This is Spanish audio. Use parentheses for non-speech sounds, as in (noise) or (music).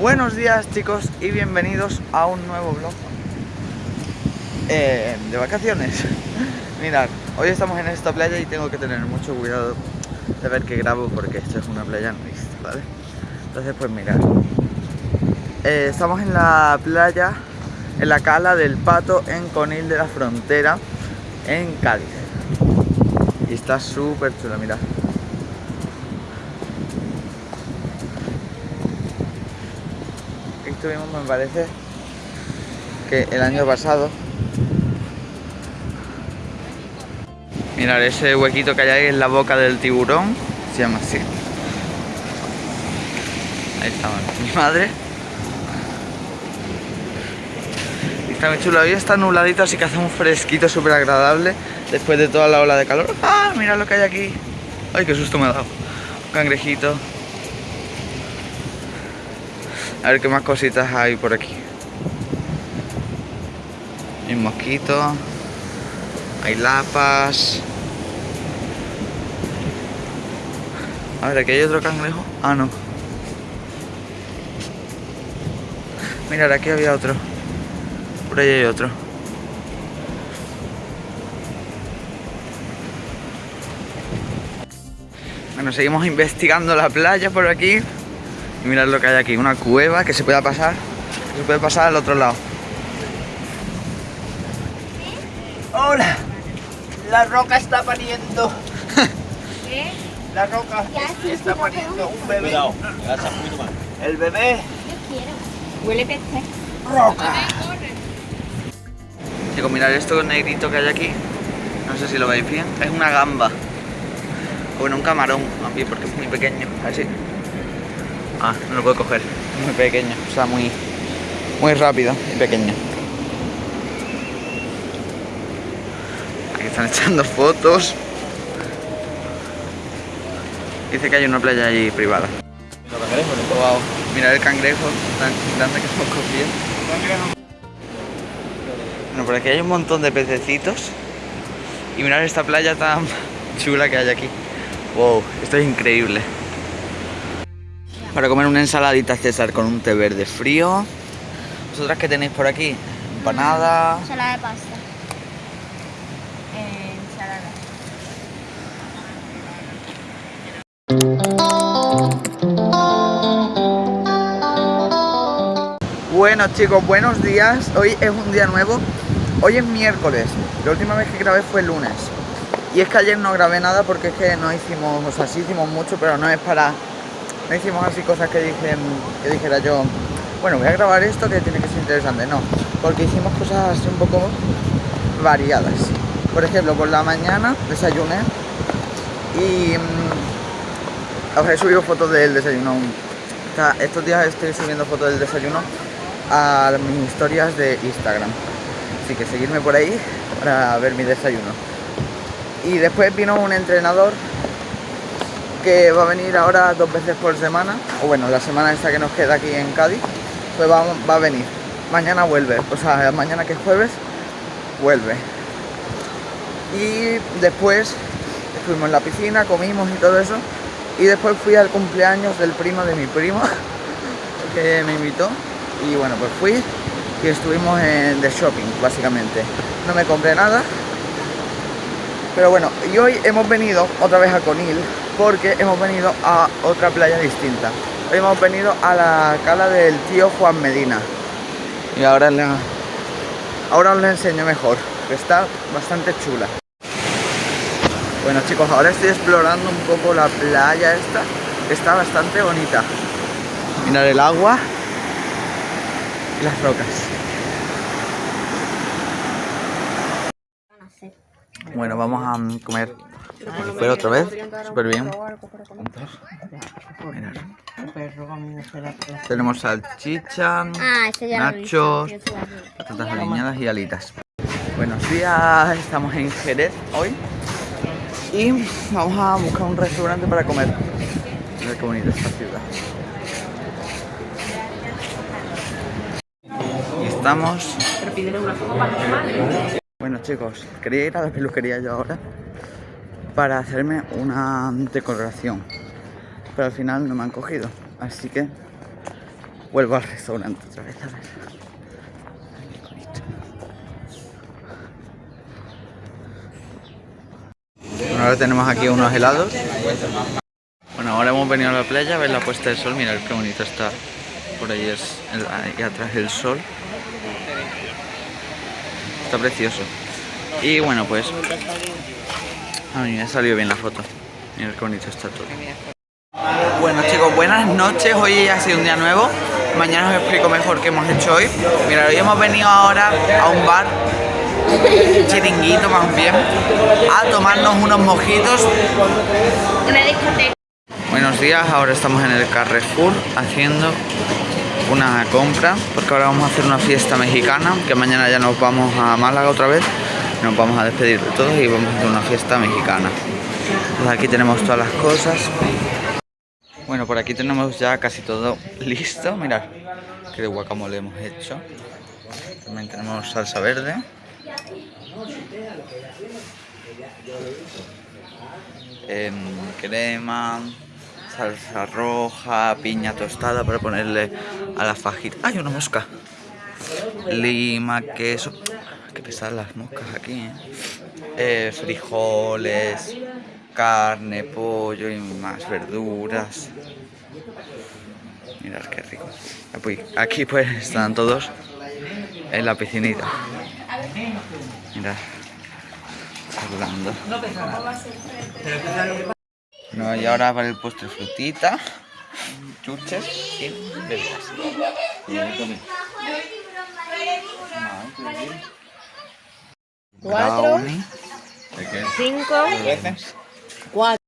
Buenos días chicos y bienvenidos a un nuevo vlog eh, de vacaciones (laughs) Mirad, hoy estamos en esta playa y tengo que tener mucho cuidado de ver que grabo porque esto es una playa nudista, ¿vale? Entonces pues mirad eh, Estamos en la playa, en la cala del Pato en Conil de la Frontera en Cádiz. Y está súper chula, mirad estuvimos me parece que el año pasado. Mirad ese huequito que hay ahí en la boca del tiburón. Se llama así Ahí está mi madre Está muy chulo, hoy está nubladito así que hace un fresquito súper agradable Después de toda la ola de calor ¡Ah! Mirad lo que hay aquí Ay, qué susto me ha dado Un cangrejito a ver qué más cositas hay por aquí. Hay mosquitos. Hay lapas. A ver, aquí hay otro cangrejo. Ah, no. Mirad, aquí había otro. Por ahí hay otro. Bueno, seguimos investigando la playa por aquí. Y mirad lo que hay aquí, una cueva que se pueda pasar, se puede pasar al otro lado. ¡Hola! La roca está pariendo. (laughs) ¿Qué? La roca está pariendo un bebé. El bebé. Yo quiero. Huele peste. Roca. Chicos, mirad esto negrito que hay aquí. No sé si lo veis bien. Es una gamba. O bueno, un camarón, a mí porque es muy pequeño. Así. Ah, no lo puedo coger. Muy pequeño, o sea, muy, muy rápido y pequeño. Aquí están (laughs) echando fotos. Dice que hay una playa ahí privada. Wow, mira el cangrejo tan grande que hemos cogido. Bueno, por aquí hay un montón de pececitos. Y mirad esta playa tan (laughs) chula que hay aquí. Wow, esto es increíble para comer una ensaladita César con un té verde frío. ¿Vosotras qué tenéis por aquí? Empanada. Ensalada de pasta. Ensalada. Bueno chicos, buenos días. Hoy es un día nuevo. Hoy es miércoles. La última vez que grabé fue el lunes. Y es que ayer no grabé nada porque es que no hicimos, o sea, sí hicimos mucho, pero no es para no hicimos así cosas que, dije, que dijera yo, bueno, voy a grabar esto que tiene que ser interesante, no, porque hicimos cosas así un poco variadas. Por ejemplo, por la mañana desayuné y mm, os he subido fotos del desayuno. estos días estoy subiendo fotos del desayuno a mis historias de Instagram. Así que seguidme por ahí para ver mi desayuno. Y después vino un entrenador que va a venir ahora dos veces por semana, o bueno, la semana esta que nos queda aquí en Cádiz, pues va, va a venir. Mañana vuelve, o sea, mañana que es jueves, vuelve. Y después fuimos en la piscina, comimos y todo eso. Y después fui al cumpleaños del primo de mi primo, (laughs) que me invitó. Y bueno, pues fui y estuvimos en de shopping, básicamente. No me compré nada. Pero bueno, y hoy hemos venido otra vez a Conil, porque hemos venido a otra playa distinta. Hoy hemos venido a la cala del tío Juan Medina. Y ahora, ahora os la enseño mejor, que está bastante chula. Bueno chicos, ahora estoy explorando un poco la playa esta, está bastante bonita. Mirar el agua las rocas. Bueno, vamos a comer pero otra vez, súper bien. Tenemos salchicha, ah, nachos, patatas aliñadas y alitas. Buenos días, estamos en Jerez hoy y vamos a buscar un restaurante para comer. Mira qué bonita esta ciudad. Pero una. Bueno chicos, quería ir a la peluquería yo ahora para hacerme una decoración. Pero al final no me han cogido. Así que vuelvo al restaurante otra vez a ver. Bueno, ahora tenemos aquí unos helados. Bueno, ahora hemos venido a la playa a ver la puesta del sol. Mirad qué bonito está. Por ahí es ahí atrás el sol. Está precioso. Y bueno, pues a mí me ha salido bien la foto. Mirad qué bonito está todo. Bueno chicos, buenas noches. Hoy ha sido un día nuevo. Mañana os explico mejor qué hemos hecho hoy. Mirad, hoy hemos venido ahora a un bar, chiringuito más bien, a tomarnos unos mojitos Una discoteca. Buenos días, ahora estamos en el Carrefour haciendo una compra porque ahora vamos a hacer una fiesta mexicana que mañana ya nos vamos a Málaga otra vez nos vamos a despedir de todos y vamos a hacer una fiesta mexicana. Pues aquí tenemos todas las cosas. Bueno, por aquí tenemos ya casi todo (laughs) listo. Mirad que de guacamole hemos hecho. También tenemos salsa verde. Em, crema, salsa roja, piña tostada para ponerle a la fajita. ¡Ay, una mosca! Lima, queso. Que pesadas las moscas aquí, ¿eh? Eh, frijoles, carne, pollo y más verduras. Mirad qué rico. Aquí- Aquí pues están todos en la piscinita. Mirad. Hablando. No, y ahora para el postre frutita, chuches y bebidas. Cuatro. Cinco. Cuatro.